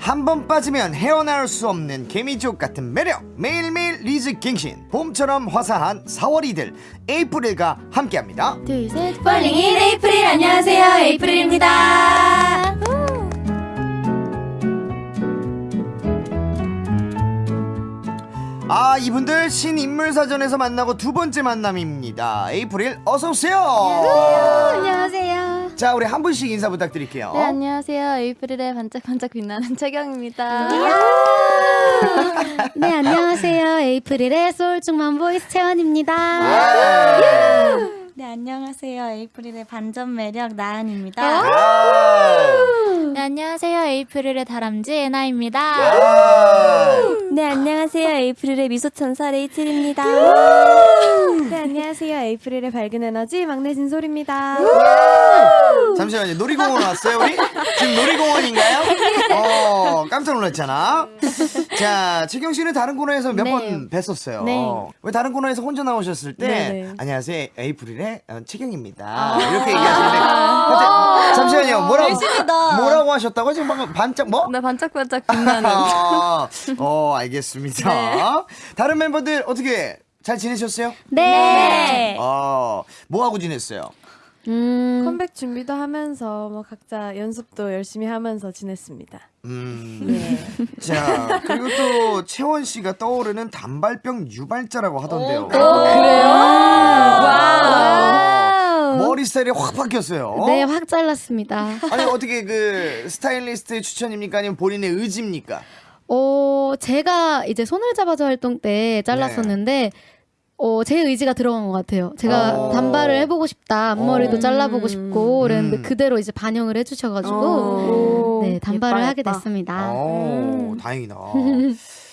한 번 빠지면 헤어나올 수 없는 개미지옥 같은 매력. 매일매일 리즈 갱신. 봄처럼 화사한 4월이들 에이프릴과 함께합니다. 둘셋. Falling in 에이프릴 안녕하세요. 에이프릴입니다. 아 이분들 신인물사전에서 만나고 두 번째 만남입니다. 에이프릴 어서오세요. 안녕하세요 자 우리 한 분씩 인사 부탁드릴게요. 네 안녕하세요. 에이프릴의 반짝반짝 빛나는 채경입니다. 네 안녕하세요. 에이프릴의 소울충만 voice 채원입니다. 네 안녕하세요. 에이프릴의 반전 매력 나은입니다. 아, 네 안녕하세요. 에이프릴의 다람쥐 예나입니다. 아, 네 안녕하세요. 에이프릴의 미소천사 레이첼입니다. 네, 안녕하세요. 에이프릴의 밝은 에너지 막내 진솔입니다. 잠시만요. 놀이공원 왔어요 우리? 지금 놀이공원인가요? 어 깜짝 놀랐잖아 자 지경 씨는 다른 코너에서 몇 네. 번 뵀었어요 네. 왜 다른 코너에서 혼자 나오셨을 때 네네. 안녕하세요 에이프릴의 어, 채경입니다 이렇게 얘기하시는데 근데 잠시만요 뭐라고 뭐라고 하셨다고 지금 방금 반짝 뭐? 네 반짝반짝 빛나는 아, 어 알겠습니다 다른 멤버들 어떻게 잘 지내셨어요? 네. 어, 뭐 하고 지냈어요? 음, 컴백 준비도 하면서 뭐 각자 연습도 열심히 하면서 지냈습니다. 음. 자, 그리고 또 채원 씨가 떠오르는 단발병 유발자라고 하던데요. 와. 머리 스타일이 확 바뀌었어요. 네, 확 잘랐습니다. 아니 어떻게 그 스타일리스트의 추천입니까? 아니면 본인의 의지입니까? 어, 제가 이제 손을 잡아줘 활동 때 잘랐었는데, 어, 제 의지가 들어간 것 같아요. 제가 어. 단발을 해보고 싶다, 앞머리도 어. 잘라보고 싶고, 그랬는데 음. 그대로 이제 반영을 해주셔가지고, 오, 네, 단발을 예뻐, 하게 예뻐. 됐습니다. 어, 다행이다.